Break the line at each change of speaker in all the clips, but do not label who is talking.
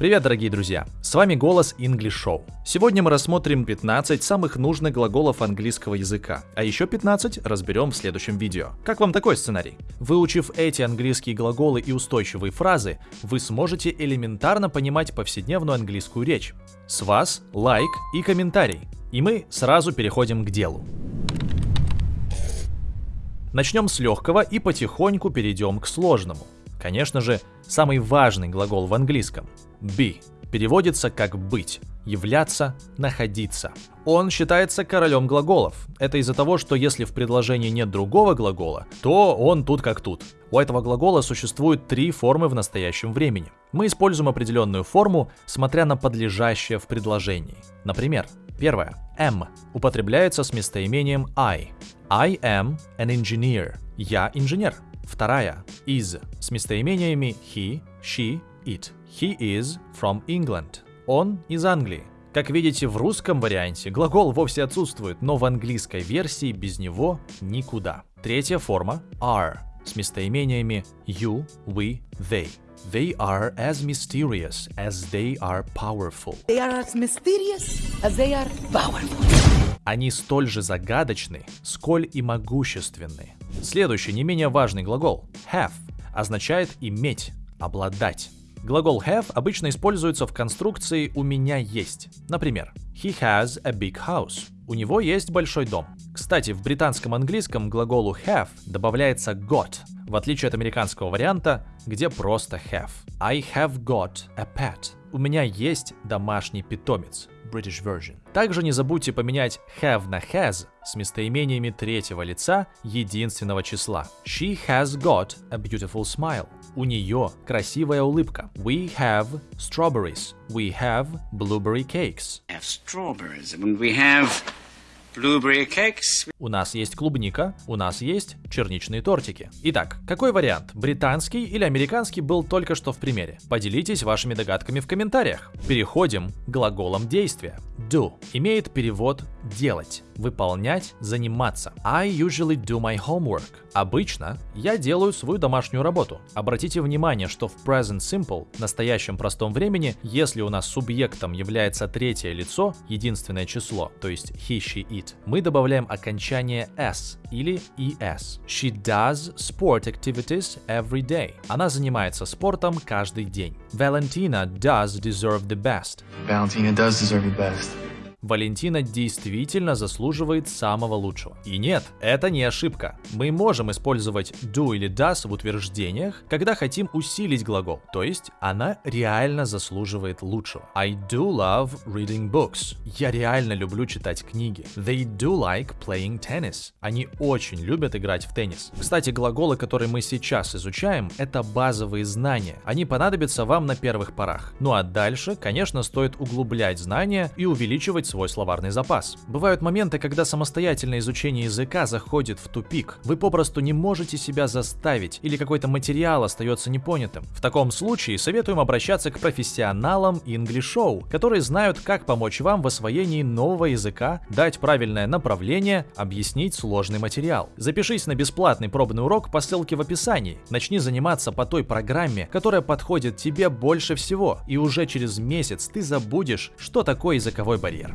Привет, дорогие друзья! С вами Голос English Show. Сегодня мы рассмотрим 15 самых нужных глаголов английского языка, а еще 15 разберем в следующем видео. Как вам такой сценарий? Выучив эти английские глаголы и устойчивые фразы, вы сможете элементарно понимать повседневную английскую речь. С вас лайк и комментарий. И мы сразу переходим к делу. Начнем с легкого и потихоньку перейдем к сложному. Конечно же, самый важный глагол в английском – be переводится как «быть», «являться», «находиться». Он считается королем глаголов. Это из-за того, что если в предложении нет другого глагола, то он тут как тут. У этого глагола существует три формы в настоящем времени. Мы используем определенную форму, смотря на подлежащее в предложении. Например, первое am употребляется с местоимением I. I am an engineer. Я инженер. Вторая is с местоимениями he, she, it. He is from England. Он из Англии. Как видите, в русском варианте глагол вовсе отсутствует, но в английской версии без него никуда. Tретья форма are с местоимениями you, we, they. They are as mysterious as they are powerful.
They are as mysterious as they are powerful.
Они столь же загадочны, сколь и могущественны. Следующий, не менее важный глагол have означает иметь, обладать. Глагол have обычно используется в конструкции «у меня есть». Например, he has a big house. У него есть большой дом. Кстати, в британском английском глаголу have добавляется got, в отличие от американского варианта, где просто have. I have got a pet. У меня есть домашний питомец. British version. Также не забудьте поменять have на has с местоимениями третьего лица единственного числа. She has got a beautiful smile. У нее красивая улыбка. We have strawberries. We have blueberry cakes.
have strawberries and we have.
У нас есть клубника, у нас есть черничные тортики. Итак, какой вариант, британский или американский, был только что в примере? Поделитесь вашими догадками в комментариях. Переходим к глаголам действия. Do имеет перевод делать, выполнять, заниматься. I usually do my homework. Обычно я делаю свою домашнюю работу. Обратите внимание, что в present simple, настоящем простом времени, если у нас субъектом является третье лицо, единственное число, то есть he, she, мы добавляем окончание s или es. She does sport activities every day. Она занимается спортом каждый день. Valentina does deserve the best.
Valentina does deserve the best.
Валентина действительно заслуживает самого лучшего. И нет, это не ошибка. Мы можем использовать do или does в утверждениях, когда хотим усилить глагол, то есть она реально заслуживает лучшего. I do love reading books. Я реально люблю читать книги. They do like playing tennis. Они очень любят играть в теннис. Кстати, глаголы, которые мы сейчас изучаем, это базовые знания. Они понадобятся вам на первых порах. Ну а дальше, конечно, стоит углублять знания и увеличивать свой словарный запас. Бывают моменты, когда самостоятельное изучение языка заходит в тупик. Вы попросту не можете себя заставить, или какой-то материал остается непонятым. В таком случае советуем обращаться к профессионалам English Show, которые знают, как помочь вам в освоении нового языка, дать правильное направление, объяснить сложный материал. Запишись на бесплатный пробный урок по ссылке в описании. Начни заниматься по той программе, которая подходит тебе больше всего, и уже через месяц ты забудешь, что такое языковой барьер.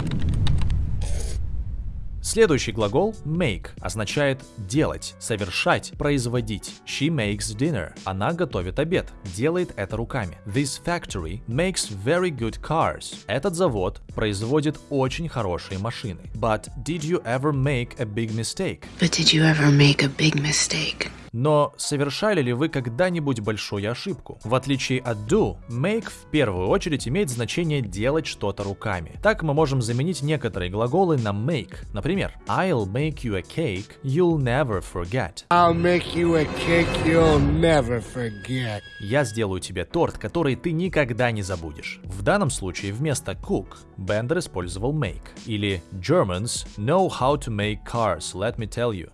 Следующий глагол make означает делать, совершать, производить. She makes dinner. Она готовит обед, делает это руками. This factory makes very good cars. Этот завод производит очень хорошие машины. But did you ever make a big mistake?
But did you ever make a big mistake?
Но совершали ли вы когда-нибудь большую ошибку? В отличие от do, make в первую очередь имеет значение делать что-то руками. Так мы можем заменить некоторые глаголы на make. Например, I'll make you a cake you'll never forget.
I'll make you a cake you'll never forget.
Я сделаю тебе торт, который ты никогда не забудешь. В данном случае вместо cook Бендер использовал make. Или Germans know how to make cars, let me tell you.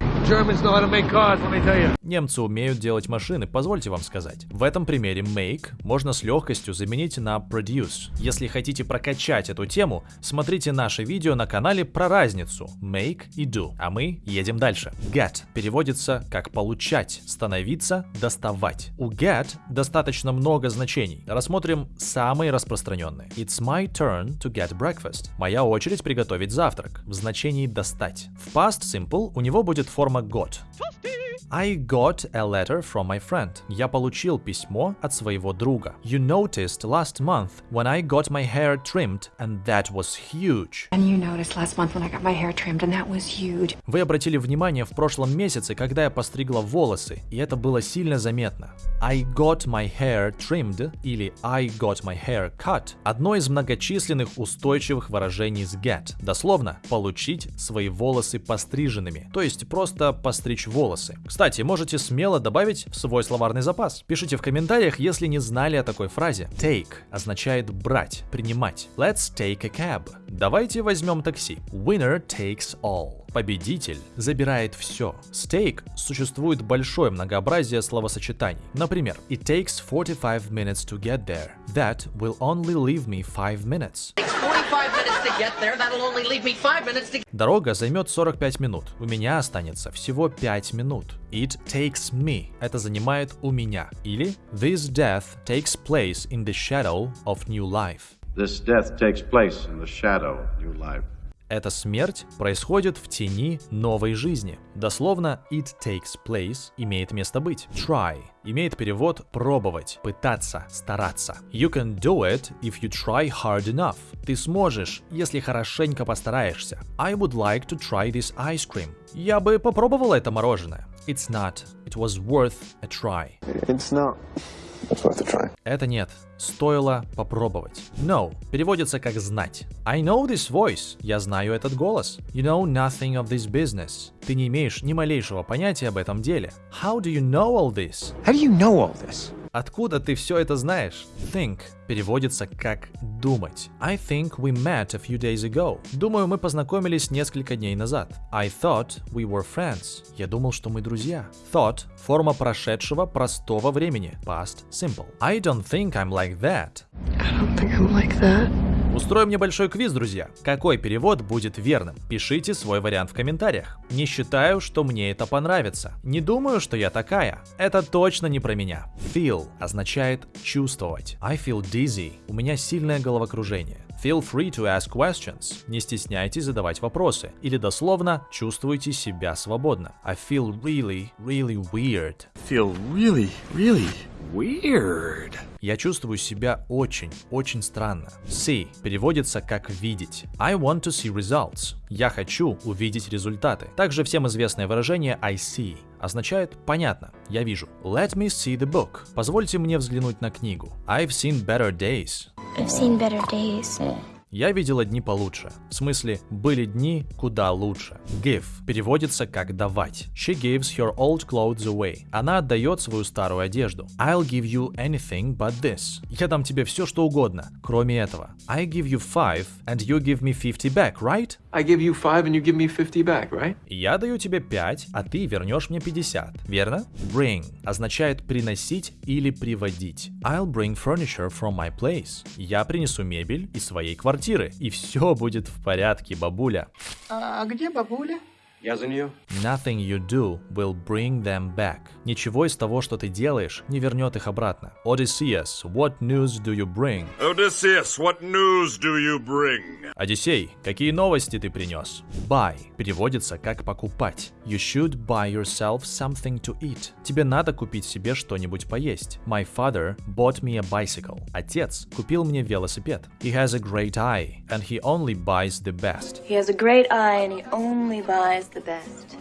Немцы умеют делать машины, позвольте вам сказать. В этом примере make можно с легкостью заменить на produce. Если хотите прокачать эту тему, смотрите наше видео на канале про разницу make и do. А мы едем дальше. Get переводится как получать, становиться, доставать. У get достаточно много значений. Рассмотрим самые распространенные. It's my turn to get breakfast. Моя очередь приготовить завтрак. В значении достать. В past simple у него будет форма got. I got a letter from my friend. Я получил письмо от своего друга. You noticed last month when I got my hair trimmed, and that was huge.
And you noticed last month when I got my hair trimmed, and that was huge.
Вы обратили внимание в прошлом месяце, когда я постригла волосы, и это было сильно заметно. I got my hair trimmed или I got my hair cut – одно из многочисленных устойчивых выражений с get. Дословно – получить свои волосы постриженными, то есть просто постричь волосы. Кстати, можете смело добавить в свой словарный запас. Пишите в комментариях, если не знали о такой фразе. Take означает брать, принимать. Let's take a cab. Давайте возьмем такси. Winner takes all. Победитель забирает все. Steak существует большое многообразие словосочетаний. Например, It takes 45 minutes to get there. That will only leave me 5 minutes.
45 minutes to get there. That'll only leave me 5 minutes to
Дорога займет 45 минут. У меня останется всего 5 минут. It takes me. Это занимает у меня. Или This death takes place in the shadow of new life.
This death takes place in the shadow of new life.
Эта смерть происходит в тени новой жизни. Дословно it takes place имеет место быть. Try имеет перевод пробовать, пытаться, стараться. You can do it if you try hard enough. Ты сможешь, если хорошенько постараешься. I would like to try this ice cream. Я бы попробовала это мороженое. It's not. It was worth a try.
It's not.
Это нет. Стоило попробовать. Know переводится как знать. I know this voice. Я знаю этот голос. You know nothing of this business. Ты не имеешь ни малейшего понятия об этом деле. How do you know all this?
How do you know all this?
Откуда ты все это знаешь? Think переводится как думать. I think we met a few days ago. Думаю, мы познакомились несколько дней назад. I thought we were friends. Я думал, что мы друзья. Thought – форма прошедшего простого времени. Past simple. I don't think I'm like that.
I don't think I'm like that.
Устроим небольшой квиз, друзья. Какой перевод будет верным? Пишите свой вариант в комментариях. Не считаю, что мне это понравится. Не думаю, что я такая. Это точно не про меня. Feel означает чувствовать. I feel dizzy. У меня сильное головокружение. Feel free to ask questions. Не стесняйтесь задавать вопросы. Или дословно, чувствуйте себя свободно. I feel really, really weird.
Feel really, really weird.
Я чувствую себя очень, очень странно. See переводится как видеть. I want to see results. Я хочу увидеть результаты. Также всем известное выражение I see означает понятно, я вижу. Let me see the book. Позвольте мне взглянуть на книгу. I've seen better days.
I've seen better days.
Я видела дни получше. В смысле, были дни куда лучше. Give переводится как давать. She gives her old clothes away. Она отдает свою старую одежду. I'll give you anything but this. Я дам тебе все, что угодно, кроме этого. I give you five and you give me 50 back, right?
I give you five and you give me 50 back, right?
Я даю тебе 5, а ты вернешь мне 50, верно? Bring означает приносить или приводить. I'll bring furniture from my place. Я принесу мебель из своей квартиры, и все будет в порядке, бабуля.
А где бабуля?
Я за нее.
Nothing you do will bring them back. Ничего из того, что ты делаешь, не вернет их обратно. Odysseus, what news do you bring?
Odysseus, what news do you bring?
Одиссей, какие новости ты принес? Buy переводится как покупать. You should buy yourself something to eat. Тебе надо купить себе что-нибудь поесть. My father bought me a bicycle. Отец купил мне велосипед. He has a great eye, and he only buys the best.
He has a great eye and he only buys.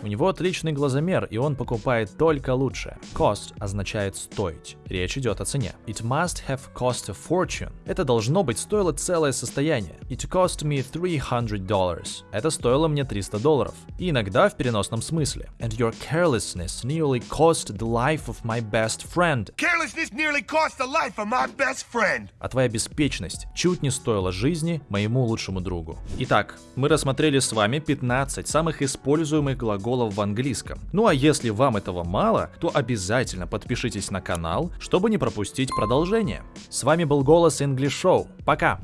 У него отличный глазомер, и он покупает только лучшее. Cost означает стоить. Речь идет о цене. It must have cost a fortune. Это должно быть стоило целое состояние. It cost me 300 dollars. Это стоило мне 300 долларов. И иногда в переносном смысле. And your carelessness nearly cost the life of my best friend.
Carelessness nearly cost the life of my best friend.
А твоя беспечность чуть не стоила жизни моему лучшему другу. Итак, мы рассмотрели с вами 15 самых используемых используемых глаголов в английском. Ну а если вам этого мало, то обязательно подпишитесь на канал, чтобы не пропустить продолжение. С вами был Голос English Show. Пока!